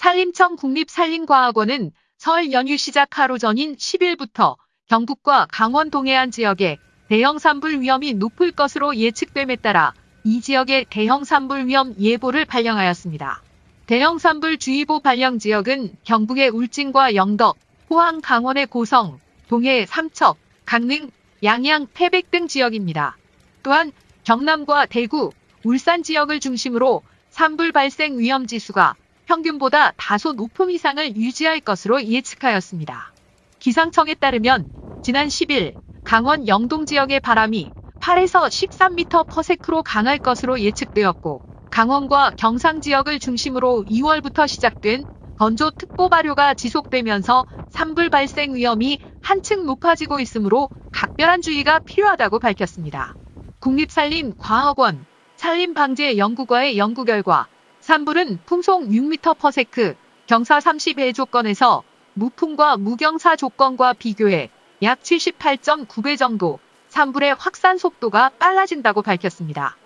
산림청 국립산림과학원은 설 연휴 시작 하루 전인 10일부터 경북과 강원 동해안 지역에 대형 산불 위험이 높을 것으로 예측됨에 따라 이 지역의 대형 산불 위험 예보를 발령하였습니다. 대형 산불 주의보 발령 지역은 경북의 울진과 영덕, 포항 강원의 고성, 동해 삼척, 강릉, 양양, 태백 등 지역입니다. 또한 경남과 대구, 울산 지역을 중심으로 산불 발생 위험 지수가 평균보다 다소 높음 이상을 유지할 것으로 예측하였습니다. 기상청에 따르면 지난 10일 강원 영동 지역의 바람이 8에서 13m/s로 강할 것으로 예측되었고 강원과 경상 지역을 중심으로 2월부터 시작된 건조특보 발효가 지속되면서 산불 발생 위험이 한층 높아지고 있으므로 각별한 주의가 필요하다고 밝혔습니다. 국립산림과학원 산림방재연구과의 연구 결과 산불은 풍속 6m/s, 경사 30의 조건에서 무풍과 무경사 조건과 비교해 약 78.9배 정도 산불의 확산 속도가 빨라진다고 밝혔습니다.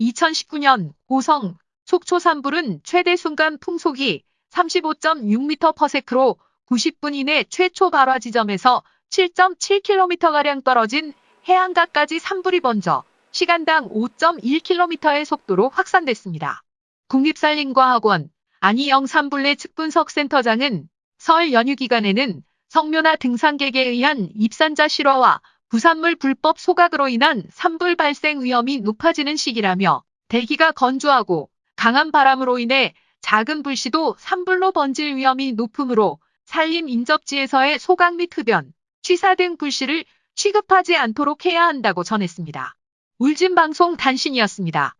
2019년 고성 속초 산불은 최대 순간 풍속이 35.6m/s로 90분 이내 최초 발화 지점에서 7.7km가량 떨어진 해안가까지 산불이 번져 시간당 5.1km의 속도로 확산됐습니다. 국립산림과학원 안희영 산불내 측분석센터장은 설 연휴 기간에는 성묘나 등산객에 의한 입산자 실화와 부산물 불법 소각으로 인한 산불 발생 위험이 높아지는 시기라며 대기가 건조하고 강한 바람으로 인해 작은 불씨도 산불로 번질 위험이 높으므로 산림 인접지에서의 소각 및 흡연, 취사 등 불씨를 취급하지 않도록 해야 한다고 전했습니다. 울진방송 단신이었습니다.